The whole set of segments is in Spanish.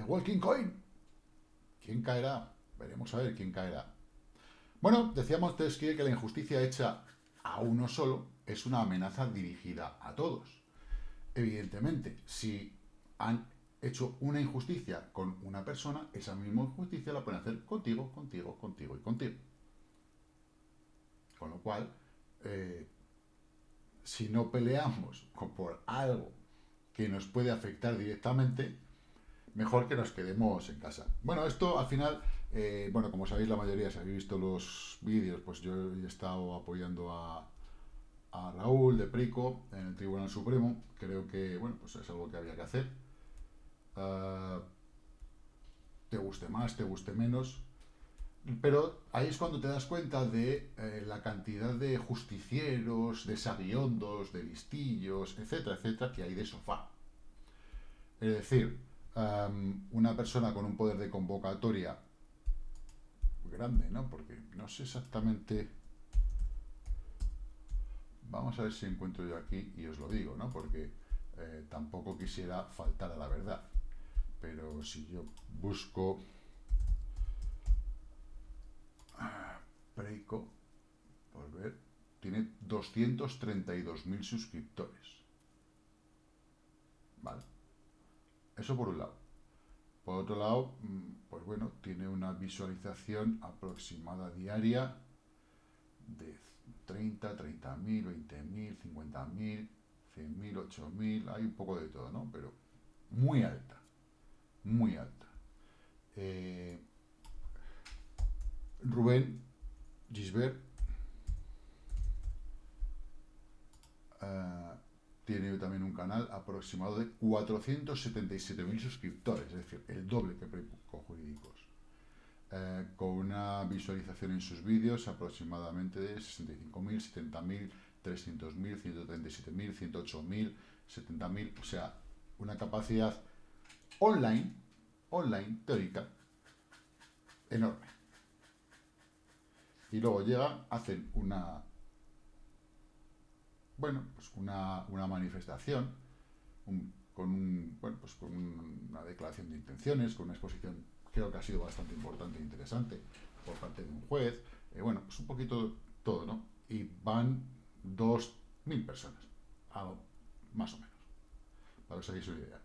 de Walking Coin. ¿Quién caerá? Veremos a ver quién caerá. Bueno, decíamos Montesquieu que la injusticia hecha a uno solo es una amenaza dirigida a todos. Evidentemente, si han hecho una injusticia con una persona, esa misma injusticia la pueden hacer contigo, contigo, contigo y contigo. Con lo cual, eh, si no peleamos por algo que nos puede afectar directamente, mejor que nos quedemos en casa. Bueno, esto al final, eh, bueno, como sabéis la mayoría, si habéis visto los vídeos, pues yo he estado apoyando a, Raúl de Prico en el Tribunal Supremo. Creo que, bueno, pues es algo que había que hacer. Ah, te guste más, te guste menos. Pero ahí es cuando te das cuenta de eh, la cantidad de justicieros, de sabiondos, de listillos, etcétera, etcétera, que hay de sofá. Es decir, una persona con un poder de convocatoria grande, ¿no? Porque no sé exactamente... Vamos a ver si encuentro yo aquí y os lo digo, ¿no? Porque eh, tampoco quisiera faltar a la verdad. Pero si yo busco... Preico, por ver, tiene 232.000 suscriptores. ¿Vale? Eso por un lado. Por otro lado, mm, pues bueno, tiene una visualización aproximada diaria de 30, 30.000, 20.000, 50.000, 100.000, 8.000, hay un poco de todo, ¿no? Pero muy alta, muy alta. Eh, Rubén Gisbert tiene también un canal aproximado de 477.000 suscriptores, es decir, el doble que con Jurídicos. Eh, con una visualización en sus vídeos aproximadamente de 65.000, 70.000, 300.000, 137.000, 108.000, 70.000, o sea, una capacidad online, online, teórica, enorme. Y luego llega, hacen una bueno, pues una, manifestación con, bueno, pues con una declaración de intenciones, con una exposición creo que ha sido bastante importante e interesante por parte de un juez, eh, bueno, pues un poquito todo, ¿no? Y van dos mil personas, algo más o menos, para que os hagáis una idea.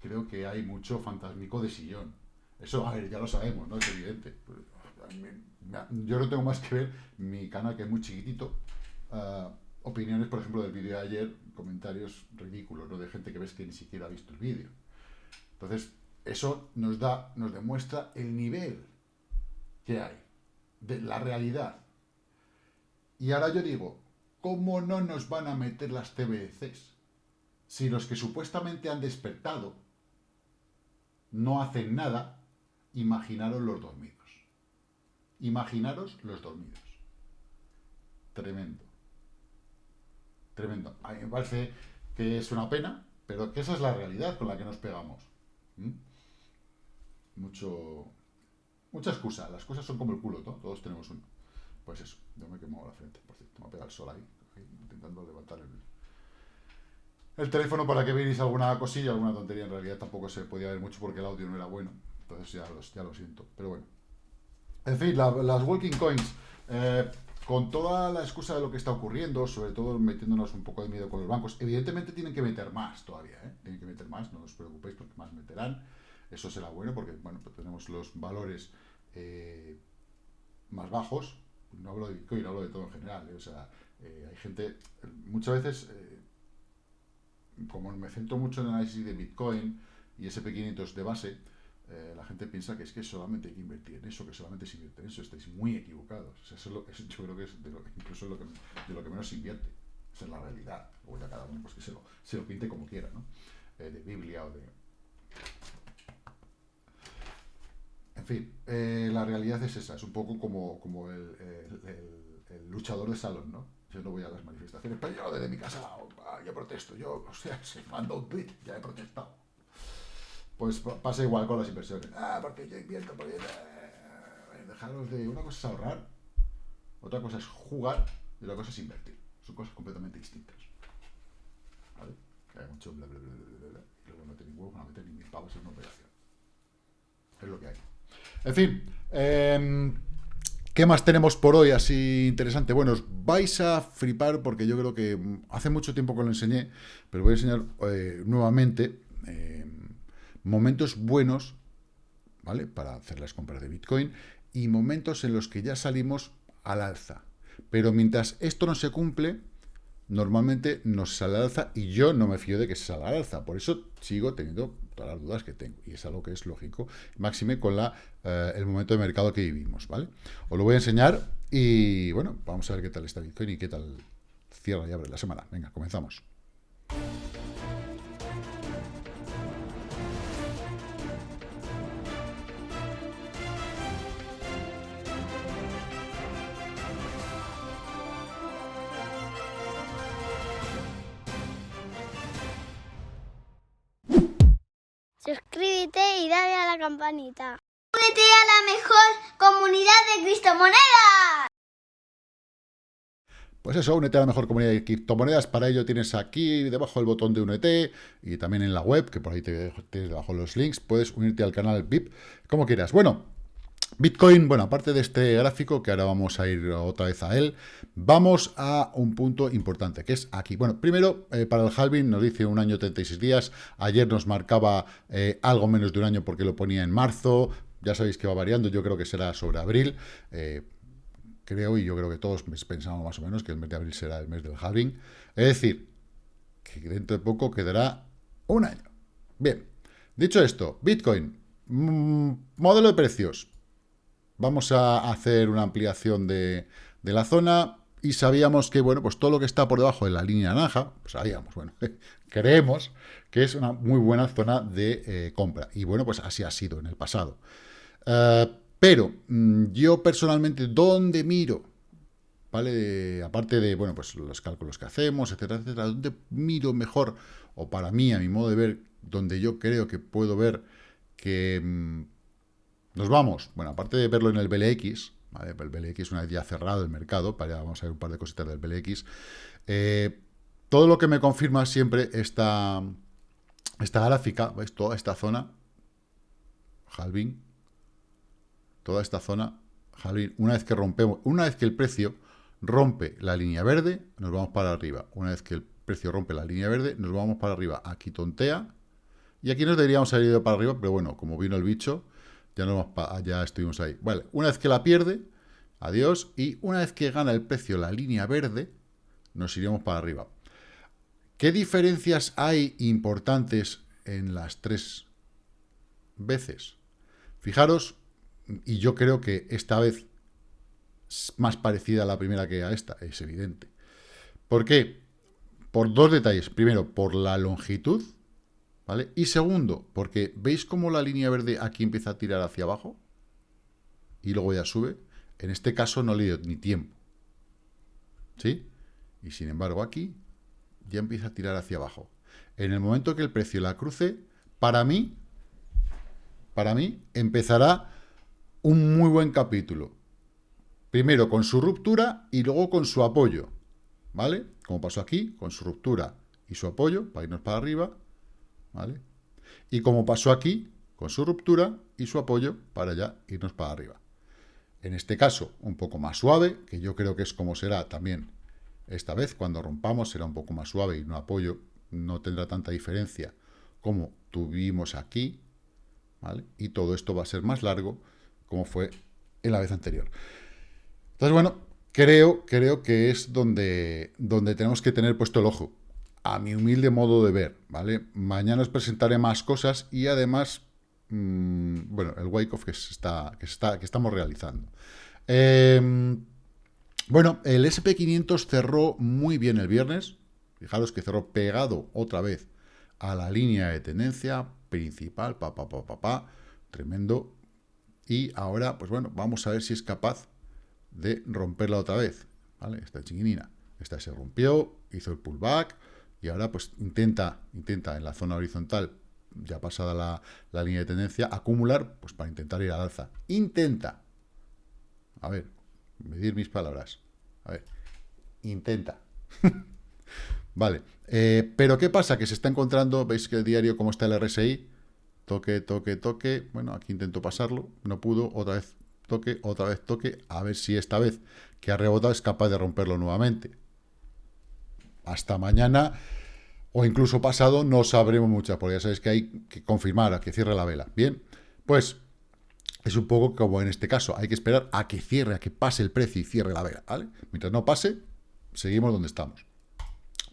Creo que hay mucho fantasmico de sillón. Eso, a ver, ya lo sabemos, ¿no? Es evidente yo no tengo más que ver mi canal que es muy chiquitito. Ah, opiniones, por ejemplo, del vídeo de ayer, comentarios ridículos, ¿no? De gente que ves que ni siquiera ha visto el vídeo. Entonces, eso nos da, nos demuestra el nivel que hay, de la realidad. Y ahora yo digo, ¿cómo no nos van a meter las TBCs? Si los que supuestamente han despertado no hacen nada, imaginaros los dormidos. Imaginaros los dormidos. Tremendo. Tremendo. A mí me parece que es una pena, pero que esa es la realidad con la que nos pegamos. Mucho... Mucha excusa. Las cosas son como el culo, ¿no? Todos tenemos uno. Pues eso. Yo me quemo la frente, por cierto. Me ha pegado el sol ahí, intentando levantar el, el teléfono para que veáis alguna cosilla, alguna tontería. En realidad tampoco se podía ver mucho porque el audio no era bueno. Entonces ya lo siento. Pero bueno. En fin, las walking coins, eh, con toda la excusa de lo que está ocurriendo, sobre todo metiéndonos un poco de miedo con los bancos, evidentemente tienen que meter más todavía, ¿eh? tienen que meter más, no os preocupéis porque más meterán, eso será bueno porque, bueno, pues tenemos los valores eh, más bajos, no hablo de Bitcoin, hablo de todo en general, o sea, hay gente, muchas veces, como me centro mucho en el análisis de Bitcoin y SP500 de base, eh, la gente piensa que es que solamente hay que invertir en eso, que solamente se invierte en eso. Estáis muy equivocados. eso lo, yo creo que es de lo, incluso lo que, de lo que menos se invierte. Esa es la realidad. Luego ya cada uno pues, que se lo, se lo pinte como quiera, ¿no? Eh, de Biblia o de... En fin, eh, la realidad es esa. Es un poco como, como el, luchador de salón, ¿no? Yo no voy a las manifestaciones, pero yo desde mi casa, yo protesto. Yo, o sea, se mando un tweet, ya he protestado. Pues pasa igual con las inversiones. Ah, porque yo invierto, porque... Eh, dejaros de... Una cosa es ahorrar, otra cosa es jugar y otra cosa es invertir. Son cosas completamente distintas. ¿Vale? hay mucho bla, bla, bla, bla, bla, y luego no tiene huevos para meter ni mil pavos en una operación. Es lo que hay. En fin, eh, ¿Qué más tenemos por hoy así interesante? Bueno, os vais a flipar porque yo creo que hace mucho tiempo que lo enseñé, pero voy a enseñar eh, nuevamente eh, momentos buenos, ¿vale? Para hacer las compras de Bitcoin y momentos en los que ya salimos al alza. Pero mientras esto no se cumple, normalmente nos sale al alza y yo no me fío de que se salga al alza. Por eso sigo teniendo todas las dudas que tengo. Y es algo que es lógico, máxime con la, eh, el momento de mercado que vivimos, ¿vale? Os lo voy a enseñar y, bueno, vamos a ver qué tal está Bitcoin y qué tal cierra y abre la semana. Venga, comenzamos. Suscríbete y dale a la campanita. Únete a la mejor comunidad de criptomonedas. Pues eso, únete a la mejor comunidad de criptomonedas. Para ello tienes aquí debajo el botón de únete y también en la web, que por ahí te tienes debajo los links. Puedes unirte al canal VIP, como quieras. Bueno, Bitcoin, bueno, aparte de este gráfico, que ahora vamos a ir otra vez a él, vamos a un punto importante, que es aquí. Bueno, primero, eh, para el halving nos dice un año 36 días, ayer nos marcaba eh, algo menos de un año porque lo ponía en marzo, ya sabéis que va variando, yo creo que será sobre abril, eh, creo, y yo creo que todos pensamos más o menos que el mes de abril será el mes del halving, es decir, que dentro de poco quedará un año. Bien, dicho esto, Bitcoin, mm, modelo de precios, vamos a hacer una ampliación de, la zona y sabíamos que, bueno, pues todo lo que está por debajo de la línea naranja, pues sabíamos, bueno, creemos que es una muy buena zona de eh, compra. Y bueno, pues así ha sido en el pasado. Eh, pero mm, yo personalmente, ¿dónde miro? ¿Vale? Aparte de, bueno, pues los cálculos que hacemos, etcétera, etcétera, ¿dónde miro mejor? O para mí, a mi modo de ver, donde yo creo que puedo ver que mm, nos vamos, bueno, aparte de verlo en el BLX, ¿vale? el BLX una vez ya cerrado el mercado, para vamos a ver un par de cositas del BLX, eh, todo lo que me confirma siempre esta, esta gráfica, ¿veis? Toda esta zona, halving, toda esta zona, halving, una vez que rompemos, una vez que el precio rompe la línea verde, nos vamos para arriba. Una vez que el precio rompe la línea verde, nos vamos para arriba. Aquí tontea, y aquí nos deberíamos haber ido para arriba, pero bueno, como vino el bicho, ya, no ya estuvimos ahí. Vale, una vez que la pierde, adiós. Y una vez que gana el precio la línea verde, nos iremos para arriba. ¿Qué diferencias hay importantes en las tres veces? Fijaros, y yo creo que esta vez es más parecida a la primera que a esta, es evidente. ¿Por qué? Por dos detalles. Primero, por la longitud ¿Vale? Y segundo, porque ¿veis cómo la línea verde aquí empieza a tirar hacia abajo? Y luego ya sube. En este caso no le dio ni tiempo. ¿Sí? Y sin embargo aquí ya empieza a tirar hacia abajo. En el momento que el precio la cruce, para mí, para mí, empezará un muy buen capítulo. Primero con su ruptura y luego con su apoyo. ¿Vale? Como pasó aquí, con su ruptura y su apoyo, para irnos para arriba, ¿vale? Y como pasó aquí, con su ruptura y su apoyo para ya irnos para arriba. En este caso, un poco más suave, que yo creo que es como será también esta vez, cuando rompamos será un poco más suave y no apoyo no tendrá tanta diferencia como tuvimos aquí. Y todo esto va a ser más largo como fue en la vez anterior. Entonces, bueno, creo, creo que es donde, donde tenemos que tener puesto el ojo a mi humilde modo de ver, ¿vale? Mañana os presentaré más cosas y además, mmm, bueno, el wake-off que, que, que estamos realizando. Eh, bueno, el SP500 cerró muy bien el viernes. Fijaros que cerró pegado otra vez a la línea de tendencia principal, pa, pa, pa, pa, pa, tremendo. Y ahora, pues bueno, vamos a ver si es capaz de romperla otra vez, ¿vale? Esta chinguinina. Esta se rompió, hizo el pullback, y ahora pues intenta, intenta en la zona horizontal, ya pasada la, línea de tendencia, acumular pues para intentar ir al alza. Intenta. A ver, medir mis palabras. A ver, intenta. Vale, eh, pero ¿qué pasa? Que se está encontrando, veis que el diario, cómo está el RSI, toque, toque, toque, bueno, aquí intento pasarlo, no pudo, otra vez toque, otra vez toque, a ver si esta vez que ha rebotado es capaz de romperlo nuevamente. Hasta mañana o incluso pasado no sabremos muchas, porque ya sabéis que hay que confirmar que cierre la vela. Bien, pues es un poco como en este caso, hay que esperar a que cierre, a que pase el precio y cierre la vela, ¿vale? Mientras no pase, seguimos donde estamos.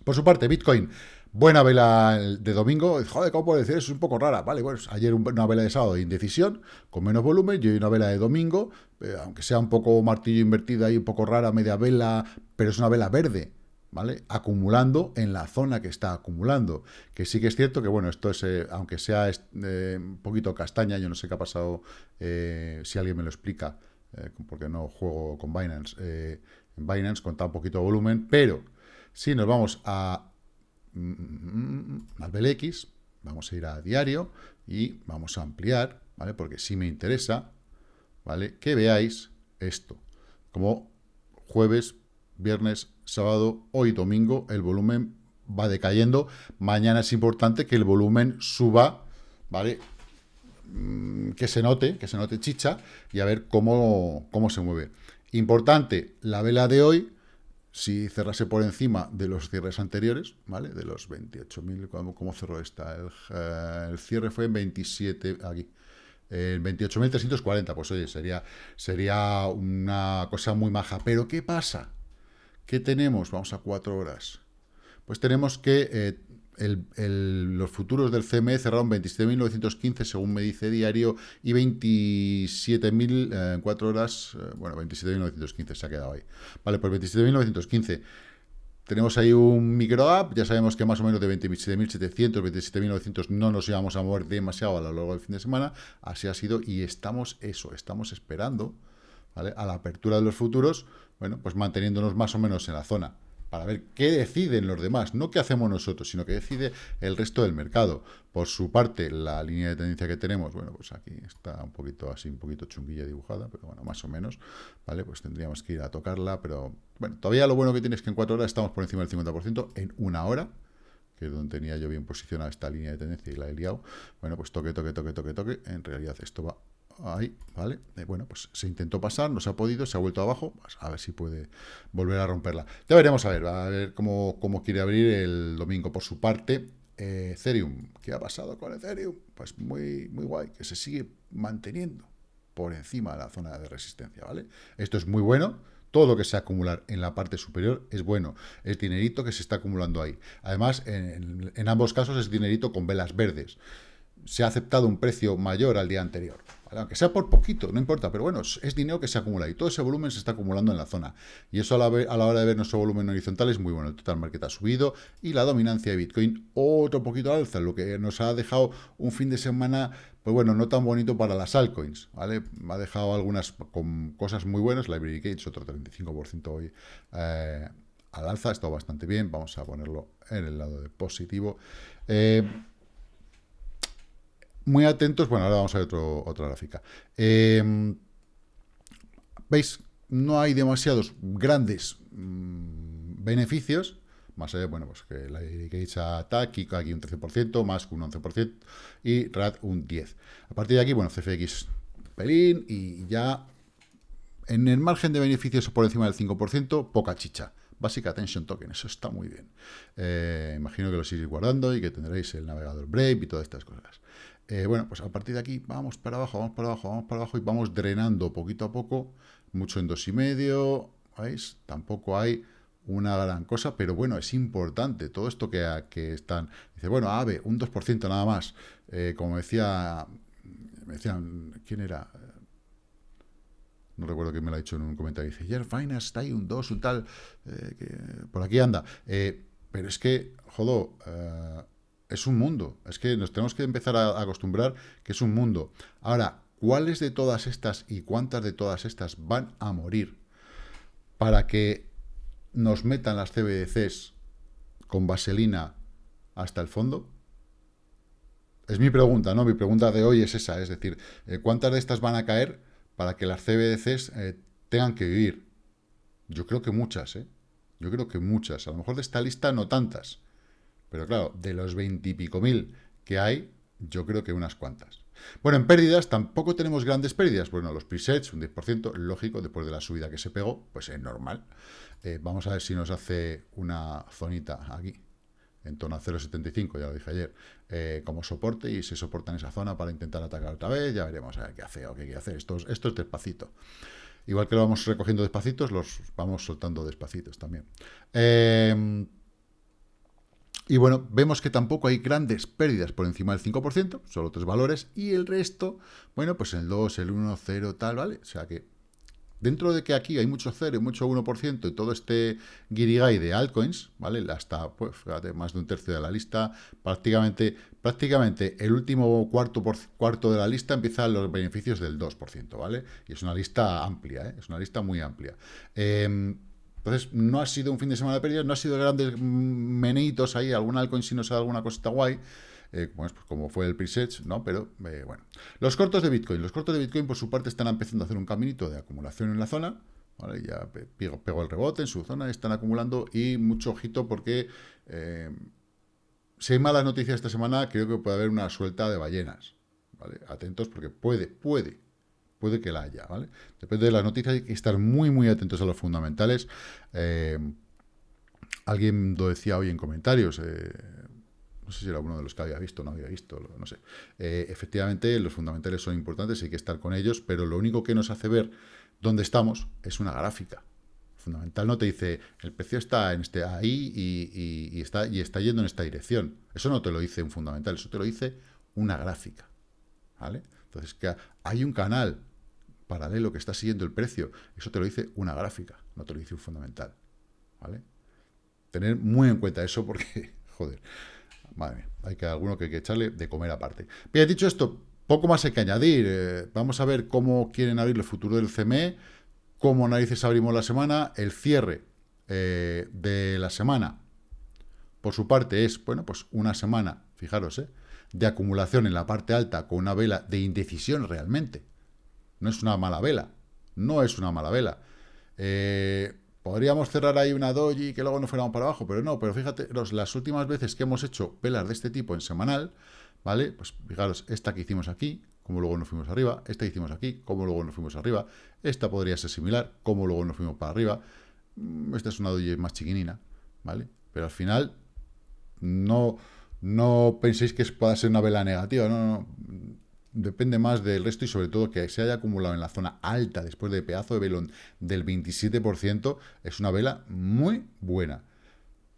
Por su parte, Bitcoin, buena vela de domingo. Joder, ¿cómo puedo decir? Eso es un poco rara. Vale, bueno, ayer una vela de sábado de indecisión, con menos volumen, y hoy una vela de domingo, eh, aunque sea un poco martillo invertida y un poco rara, media vela, pero es una vela verde. ¿Vale? Acumulando en la zona que está acumulando. Que sí que es cierto que, bueno, esto es, eh, aunque sea eh, un poquito castaña, yo no sé qué ha pasado, si alguien me lo explica, porque no juego con Binance, en Binance con tan poquito volumen, pero si nos vamos a al BLX, vamos a ir a diario y vamos a ampliar, ¿vale? Porque si me interesa, ¿vale? Que veáis esto, como jueves, viernes, sábado, hoy domingo, el volumen va decayendo. Mañana es importante que el volumen suba, ¿vale? Mm, que se note, que se note chicha y a ver cómo, cómo se mueve. Importante, la vela de hoy si cerrase por encima de los cierres anteriores, ¿vale? De los 28.000, ¿cómo, ¿cómo, cerró esta? Eh, el, cierre fue en 27, aquí, en 28.340, pues oye, sería, sería una cosa muy maja. Pero, ¿qué pasa? ¿Qué tenemos? Vamos a cuatro horas. Pues tenemos que eh, los futuros del CME cerraron 27.915 según me dice diario y 27.000 en 4 horas, eh, bueno, 27.915 se ha quedado ahí. Vale, pues 27.915. Tenemos ahí un micro app, ya sabemos que más o menos de 27.700, 27.900 no nos íbamos a mover demasiado a lo largo del fin de semana, así ha sido y estamos eso, estamos esperando ¿vale? a la apertura de los futuros, bueno, pues manteniéndonos más o menos en la zona para ver qué deciden los demás, no qué hacemos nosotros, sino qué decide el resto del mercado. Por su parte, la línea de tendencia que tenemos, bueno, pues aquí está un poquito así, un poquito chunguilla dibujada, pero bueno, más o menos, ¿vale? Pues tendríamos que ir a tocarla, pero bueno, todavía lo bueno que tienes es que en cuatro horas estamos por encima del 50%, en una hora, que es donde tenía yo bien posicionada esta línea de tendencia y la he liado, bueno, pues toque, toque, toque, toque, toque, en realidad esto va ahí, ¿vale? Eh, bueno, pues se intentó pasar, no se ha podido, se ha vuelto abajo, pues a ver si puede volver a romperla. Ya veremos a ver, a ver cómo, cómo quiere abrir el domingo por su parte. Eh, Ethereum, ¿qué ha pasado con Ethereum? Pues muy, muy guay, que se sigue manteniendo por encima de la zona de resistencia, ¿vale? Esto es muy bueno, todo lo que se acumular en la parte superior es bueno, es dinerito que se está acumulando ahí. Además, en, en ambos casos es dinerito con velas verdes. Se ha aceptado un precio mayor al día anterior, aunque sea por poquito, no importa, pero bueno, es dinero que se acumula y todo ese volumen se está acumulando en la zona. Y eso a la, hora de ver nuestro volumen horizontal es muy bueno. El total market ha subido y la dominancia de Bitcoin otro poquito alza, lo que nos ha dejado un fin de semana, pues bueno, no tan bonito para las altcoins, ¿vale? Ha dejado algunas cosas muy buenas, Library Gates otro 35% hoy eh, al alza, ha estado bastante bien, vamos a ponerlo en el lado de positivo. Eh, muy atentos, bueno, ahora vamos a ver otra gráfica. Em, ¿Veis? No hay demasiados grandes mm, beneficios, más allá, bueno, pues que la Gates Attack, aquí un 13%, más un 11%, y RAD un 10%. A partir de aquí, bueno, CFX pelín, y ya en el margen de beneficios por encima del 5%, poca chicha. Basic Attention Token, eso está muy bien. Eh, imagino que lo sigáis guardando y que tendréis el navegador Brave y todas estas cosas. Eh, bueno, pues a partir de aquí vamos para abajo, vamos para abajo, vamos para abajo y vamos drenando poquito a poco, mucho en dos y medio, ¿veis? Tampoco hay una gran cosa, pero bueno, es importante todo esto que, que están... Dice, bueno, AVE, un 2% nada más, eh, como decía, me decían, ¿quién era? No recuerdo quién me lo ha dicho en un comentario, dice, Jer Finance está ahí un 2, un tal, eh, que por aquí anda, pero es que, jodo, es un mundo. Es que nos tenemos que empezar a acostumbrar que es un mundo. Ahora, ¿cuáles de todas estas y cuántas de todas estas van a morir para que nos metan las CBDCs con vaselina hasta el fondo? Es mi pregunta, ¿no? Mi pregunta de hoy es esa, es decir, eh, ¿cuántas de estas van a caer para que las CBDCs eh, tengan que vivir? Yo creo que muchas, ¿eh? Yo creo que muchas. A lo mejor de esta lista no tantas. Pero claro, de los veintipico mil que hay, yo creo que unas cuantas. Bueno, en pérdidas tampoco tenemos grandes pérdidas. Bueno, los presets, un 10%, lógico, después de la subida que se pegó, pues es normal. Eh, vamos a ver si nos hace una zonita aquí, en torno a 0,75, ya lo dije ayer, eh, como soporte y se soporta en esa zona para intentar atacar otra vez. Ya veremos a ver qué hace o qué quiere hacer. Esto, esto es despacito. Igual que lo vamos recogiendo despacitos, los vamos soltando despacitos también. Eh, y bueno, vemos que tampoco hay grandes pérdidas por encima del 5%, solo tres valores, y el resto, bueno, pues el 2, el 1, 0, tal, ¿vale? O sea que dentro de que aquí hay mucho 0 y mucho 1% y todo este guirigay de altcoins, ¿vale? Hasta, pues, fíjate, más de un tercio de la lista, prácticamente, prácticamente el último cuarto, por, cuarto de la lista empiezan los beneficios del 2%, ¿vale? Y es una lista amplia, ¿eh? Es una lista muy amplia. Eh, entonces, no ha sido un fin de semana de pérdidas, no ha sido grandes meneitos ahí, algún altcoin si nos ha dado alguna cosita guay, eh, pues, como fue el preset, ¿no? Pero, eh, bueno. Los cortos de Bitcoin. Los cortos de Bitcoin, por su parte, están empezando a hacer un caminito de acumulación en la zona, ¿vale? Ya pegó, el rebote en su zona, están acumulando y mucho ojito porque... Eh, si hay malas noticias esta semana, creo que puede haber una suelta de ballenas, ¿vale? Atentos porque puede, puede, puede que la haya, ¿vale? Depende de las noticias, hay que estar muy, muy atentos a los fundamentales. Eh, alguien lo decía hoy en comentarios, eh, no sé si era uno de los que había visto no había visto, no sé. Eh, efectivamente, los fundamentales son importantes, hay que estar con ellos, pero lo único que nos hace ver dónde estamos es una gráfica. Fundamental no te dice, el precio está en este ahí y, está, y está yendo en esta dirección. Eso no te lo dice un fundamental, eso te lo dice una gráfica. ¿Vale? Entonces, que hay un canal paralelo que está siguiendo el precio. Eso te lo dice una gráfica, no te lo dice un fundamental. ¿Vale? Tener muy en cuenta eso porque, joder, madre hay que alguno que hay que echarle de comer aparte. Bien, dicho esto, poco más hay que añadir. Eh, vamos a ver cómo quieren abrir el futuro del CME, cómo narices abrimos la semana, el cierre eh, de la semana, por su parte, es, bueno, pues una semana, fijaros, eh, de acumulación en la parte alta con una vela de indecisión realmente. No es una mala vela. No es una mala vela. Eh, podríamos cerrar ahí una doji que luego no fuéramos para abajo, pero no. Pero fíjate, las últimas veces que hemos hecho velas de este tipo en semanal, ¿vale? Pues fijaros, esta que hicimos aquí, como luego nos fuimos arriba, esta que hicimos aquí, como luego nos fuimos arriba, esta podría ser similar, como luego nos fuimos para arriba, mm, esta es una doji más chiquinina, ¿vale? Pero al final, no, no penséis que pueda ser una vela negativa, no, no, depende más del resto y sobre todo que se haya acumulado en la zona alta después de pedazo de velón del 27%, es una vela muy buena.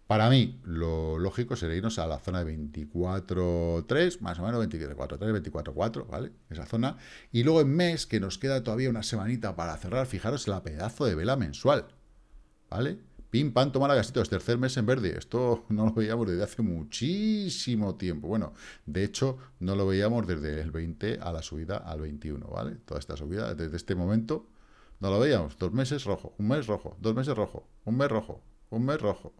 Para mí, lo lógico sería irnos a la zona de 24.3, más o menos 24.3, 24.4, ¿vale? Esa zona. Y luego en mes, que nos queda todavía una semanita para cerrar, fijaros la pedazo de vela mensual, ¿vale? Pim, pam, toma la es tercer mes en verde. Esto no lo veíamos desde hace muchísimo tiempo. Bueno, de hecho, no lo veíamos desde el 20 a la subida al 21, ¿vale? Toda esta subida, desde este momento, no lo veíamos. Dos meses rojo, un mes rojo, dos meses rojo, un mes rojo, un mes rojo.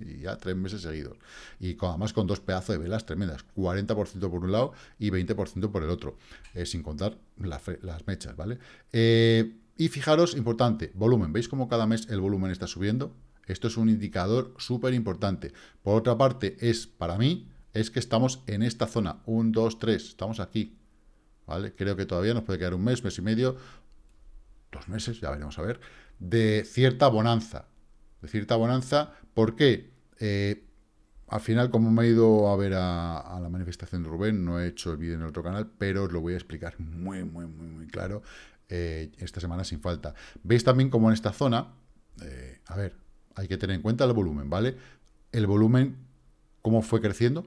Y ya tres meses seguidos. Y además con dos pedazos de velas tremendas. 40% por un lado y 20% por el otro. Eh, sin contar las mechas, ¿vale? Eh, y fijaros, importante, volumen. ¿Veis cómo cada mes el volumen está subiendo? Esto es un indicador súper importante. Por otra parte, es para mí, es que estamos en esta zona. 1, 2, 3, estamos aquí. ¿Vale? Creo que todavía nos puede quedar un mes, mes y medio, dos meses, ya veremos a ver, de cierta bonanza. De cierta bonanza, ¿por qué? Eh, al final, como me he ido a ver a, la manifestación de Rubén, no he hecho el vídeo en el otro canal, pero os lo voy a explicar muy, muy, muy, muy claro eh, esta semana sin falta. Veis también como en esta zona, eh, a ver, hay que tener en cuenta el volumen, ¿vale? El volumen, ¿cómo fue creciendo?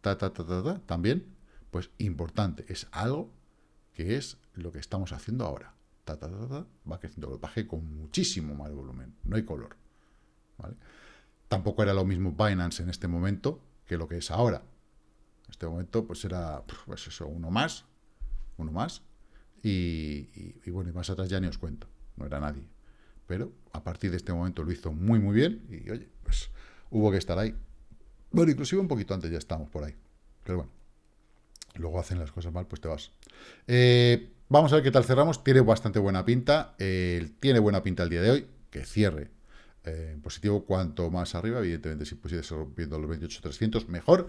Ta, ta, ta, ta, ta, también, pues importante, es algo que es lo que estamos haciendo ahora. Ta, ta, ta, ta, va creciendo, bajé con muchísimo más volumen, no hay color, ¿vale? Tampoco era lo mismo Binance en este momento que lo que es ahora. En este momento, pues era, pues eso, uno más, uno más, y, bueno, y más atrás ya ni os cuento, no era nadie. Pero a partir de este momento lo hizo muy, muy bien y oye, pues hubo que estar ahí. Bueno, inclusive un poquito antes ya estamos por ahí. Pero bueno, luego hacen las cosas mal, pues te vas. Eh, vamos a ver qué tal cerramos. Tiene bastante buena pinta. tiene buena pinta el día de hoy. Que cierre eh, en positivo cuanto más arriba, evidentemente si pusiese rompiendo los 28.300, mejor,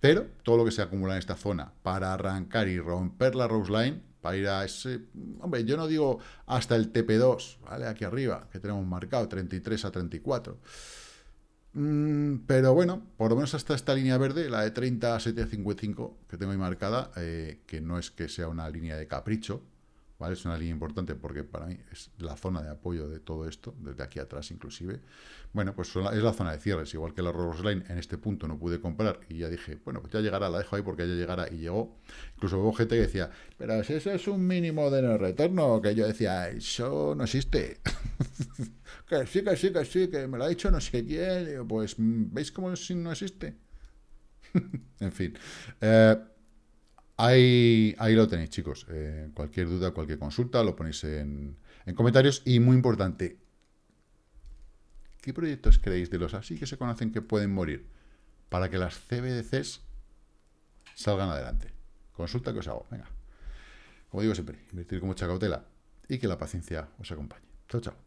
pero todo lo que se acumula en esta zona para arrancar y romper la Rose Line, para ir a ese, hombre, yo no digo hasta el TP2, ¿vale? Aquí arriba, que tenemos marcado, 33 a 34, mm, pero bueno, por lo menos hasta esta línea verde, la de 30 a 755 que tengo ahí marcada, eh, que no es que sea una línea de capricho, ¿vale? Es una línea importante porque para mí es la zona de apoyo de todo esto, desde aquí atrás inclusive. Bueno, pues es la zona de cierres, igual que la Rose Line en este punto no pude comprar y ya dije, bueno, pues ya llegará, la dejo ahí porque ya llegará y llegó. Incluso hubo gente que decía, pero si eso es un mínimo de no retorno, que yo decía, eso no existe. que sí, que sí, que sí, que me lo ha dicho no sé quién, pues ¿veis cómo no existe? en fin. Eh, Ahí, ahí lo tenéis, chicos. Eh, cualquier duda, cualquier consulta, lo ponéis en, comentarios. Y muy importante, ¿qué proyectos creéis de los así que se conocen que pueden morir? Para que las CBDCs salgan adelante. Consulta que os hago. Venga. Como digo siempre, invertir con mucha cautela y que la paciencia os acompañe. Chao, chao.